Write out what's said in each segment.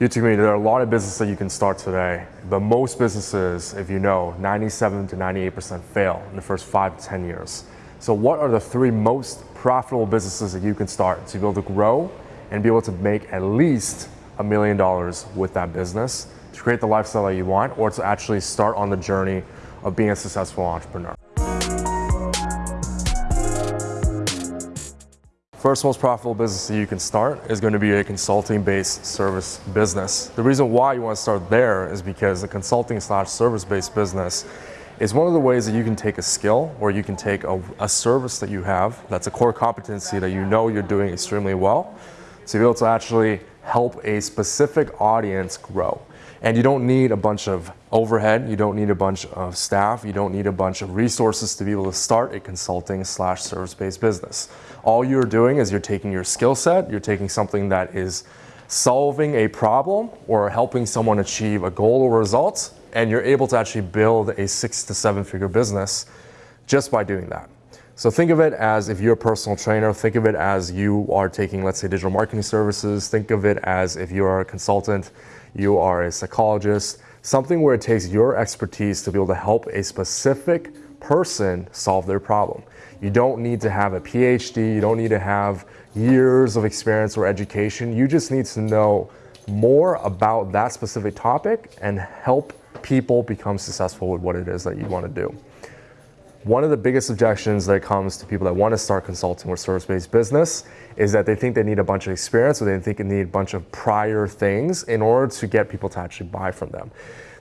YouTube community, there are a lot of businesses that you can start today, but most businesses, if you know, 97 to 98% fail in the first five to 10 years. So what are the three most profitable businesses that you can start to be able to grow and be able to make at least a million dollars with that business to create the lifestyle that you want or to actually start on the journey of being a successful entrepreneur? First most profitable business that you can start is going to be a consulting-based service business. The reason why you want to start there is because a consulting slash service-based business is one of the ways that you can take a skill or you can take a, a, service that you have that's a core competency that you know you're doing extremely well to be able to actually help a specific audience grow. And you don't need a bunch of overhead, you don't need a bunch of staff, you don't need a bunch of resources to be able to start a consulting slash service-based business. All you're doing is you're taking your skill set, you're taking something that is solving a problem or helping someone achieve a goal or results, and you're able to actually build a six to seven figure business just by doing that. So think of it as if you're a personal trainer, think of it as you are taking, let's say, digital marketing services, think of it as if you are a consultant, you are a psychologist, something where it takes your expertise to be able to help a specific person solve their problem. You don't need to have a PhD, you don't need to have years of experience or education. You just need to know more about that specific topic and help people become successful with what it is that you want to do. One of the biggest objections that comes to people that want to start consulting or service-based business is that they think they need a bunch of experience or they think they need a bunch of prior things in order to get people to actually buy from them.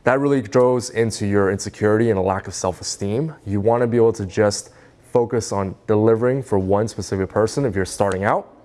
That really goes into your insecurity and a lack of self-esteem. You want to be able to just focus on delivering for one specific person if you're starting out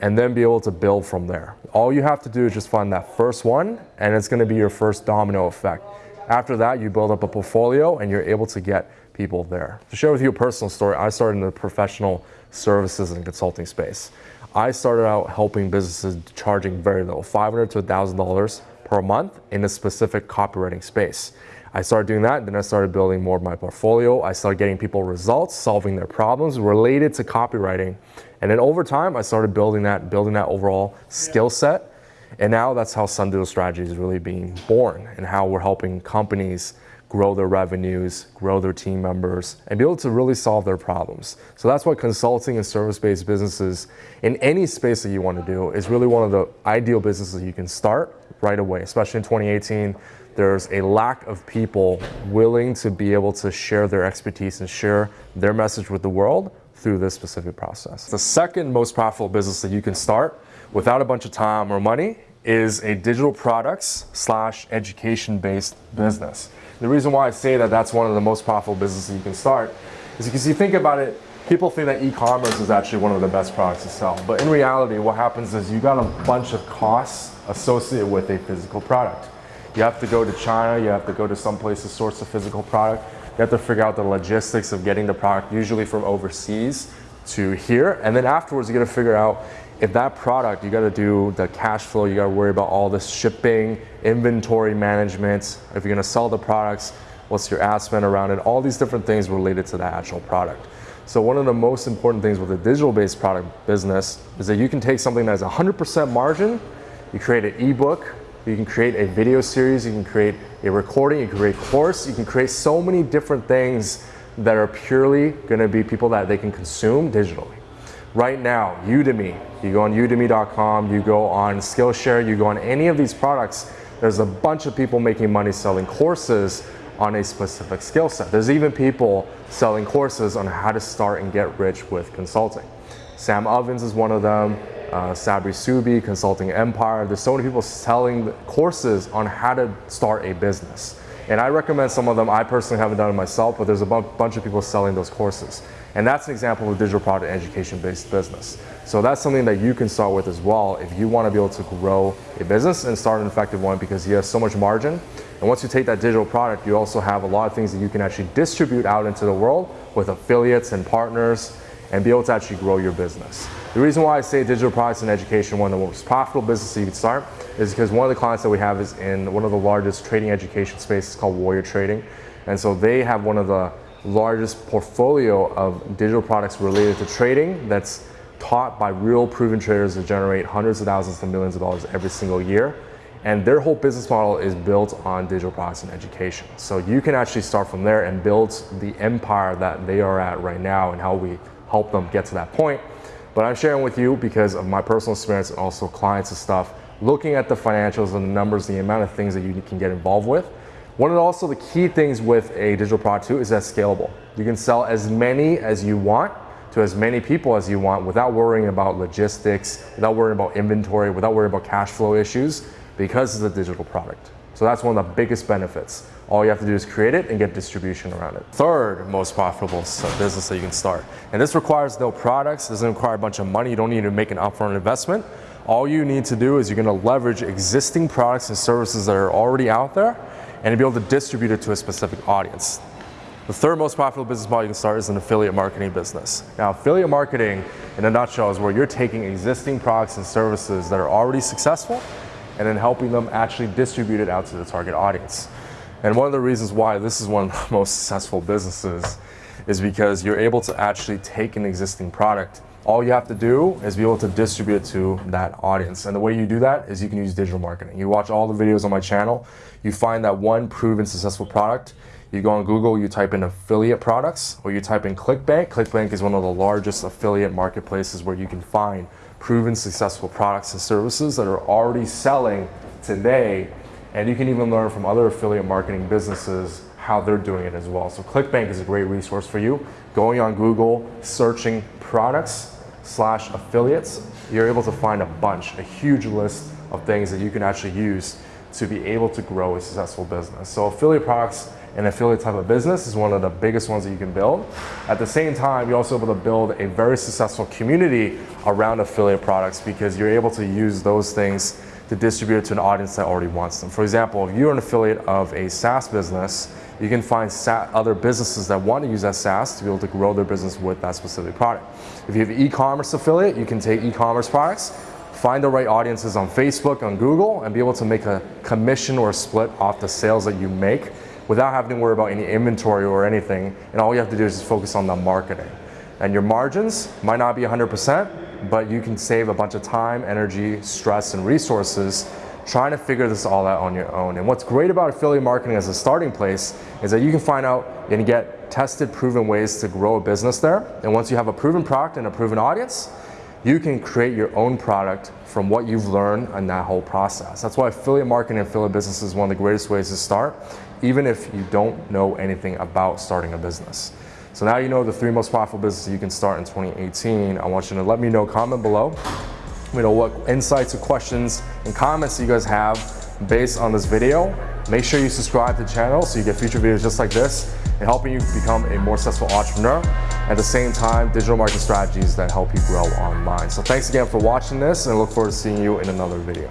and then be able to build from there. All you have to do is just find that first one and it's going to be your first domino effect. After that, you build up a portfolio and you're able to get people there. To share with you a personal story, I started in the professional services and consulting space. I started out helping businesses charging very little, 500 to $1,000 per month in a specific copywriting space. I started doing that, then I started building more of my portfolio. I started getting people results, solving their problems related to copywriting. And then over time, I started building that, building that overall skill set. And now that's how Sundigital Strategy is really being born and how we're helping companies grow their revenues, grow their team members, and be able to really solve their problems. So that's what consulting and service-based businesses in any space that you want to do is really one of the ideal businesses you can start right away, especially in 2018. There's a lack of people willing to be able to share their expertise and share their message with the world through this specific process. The second most profitable business that you can start without a bunch of time or money is a digital products slash education based business. The reason why I say that that's one of the most profitable businesses you can start is because you think about it, people think that e-commerce is actually one of the best products to sell. But in reality, what happens is you got a bunch of costs associated with a physical product. You have to go to China, you have to go to some place to source a physical product. You have to figure out the logistics of getting the product, usually from overseas to here. And then afterwards, you got to figure out if that product, you got to do the cash flow, you got to worry about all this shipping, inventory management. If you're going to sell the products, what's your ad spend around it? All these different things related to the actual product. So one of the most important things with a digital-based product business is that you can take something that has 100% margin, you create an ebook, you can create a video series, you can create a recording, you can create a course, you can create so many different things that are purely going to be people that they can consume digitally right now, Udemy, you go on udemy.com, you go on Skillshare, you go on any of these products, there's a bunch of people making money selling courses on a specific skill set. There's even people selling courses on how to start and get rich with consulting. Sam Ovens is one of them, uh, Sabri Suby, Consulting Empire. There's so many people selling courses on how to start a business. And I recommend some of them. I personally haven't done it myself, but there's a bunch of people selling those courses. And that's an example of a digital product education-based business. So that's something that you can start with as well if you want to be able to grow a business and start an effective one because you have so much margin. And once you take that digital product, you also have a lot of things that you can actually distribute out into the world with affiliates and partners and be able to actually grow your business. The reason why I say digital products and education, one of the most profitable businesses you can start, is because one of the clients that we have is in one of the largest trading education spaces called Warrior Trading. And so they have one of the largest portfolio of digital products related to trading that's taught by real proven traders that generate hundreds of thousands to millions of dollars every single year. And their whole business model is built on digital products and education. So you can actually start from there and build the empire that they are at right now and how we help them get to that point. But I'm sharing with you because of my personal experience and also clients and stuff, looking at the financials and the numbers, the amount of things that you can get involved with. One of also the key things with a digital product too is that scalable. You can sell as many as you want to as many people as you want without worrying about logistics, without worrying about inventory, without worrying about cash flow issues because it's a digital product. So that's one of the biggest benefits. All you have to do is create it and get distribution around it. Third most profitable uh, business that you can start. And this requires no products, doesn't require a bunch of money. You don't need to make an upfront investment. All you need to do is you're gonna leverage existing products and services that are already out there and be able to distribute it to a specific audience. The third most profitable business model you can start is an affiliate marketing business. Now, affiliate marketing, in a nutshell, is where you're taking existing products and services that are already successful and then helping them actually distribute it out to the target audience. And one of the reasons why this is one of the most successful businesses is because you're able to actually take an existing product. All you have to do is be able to distribute it to that audience. And the way you do that is you can use digital marketing. You watch all the videos on my channel, you find that one proven successful product, you go on Google, you type in affiliate products, or you type in ClickBank. ClickBank is one of the largest affiliate marketplaces where you can find proven successful products and services that are already selling today. And you can even learn from other affiliate marketing businesses how they're doing it as well. So ClickBank is a great resource for you. Going on Google, searching products slash affiliates, you're able to find a bunch, a huge list of things that you can actually use to be able to grow a successful business. So affiliate products and affiliate type of business is one of the biggest ones that you can build. At the same time, you're also able to build a very successful community around affiliate products because you're able to use those things to distribute it to an audience that already wants them. For example, if you're an affiliate of a SaaS business, you can find other businesses that want to use that SaaS to be able to grow their business with that specific product. If you have an e-commerce affiliate, you can take e-commerce products, find the right audiences on Facebook, on Google, and be able to make a commission or a split off the sales that you make without having to worry about any inventory or anything. And all you have to do is just focus on the marketing. And your margins might not be 100%, but you can save a bunch of time, energy, stress, and resources trying to figure this all out on your own. And what's great about affiliate marketing as a starting place is that you can find out and get tested, proven ways to grow a business there. And once you have a proven product and a proven audience, you can create your own product from what you've learned in that whole process. That's why affiliate marketing and affiliate business is one of the greatest ways to start, even if you don't know anything about starting a business. So now you know the three most profitable businesses you can start in 2018. I want you to let me know, comment below. Let me know what insights or questions and comments you guys have based on this video. Make sure you subscribe to the channel so you get future videos just like this and helping you become a more successful entrepreneur. At the same time, digital marketing strategies that help you grow online. So thanks again for watching this and I look forward to seeing you in another video.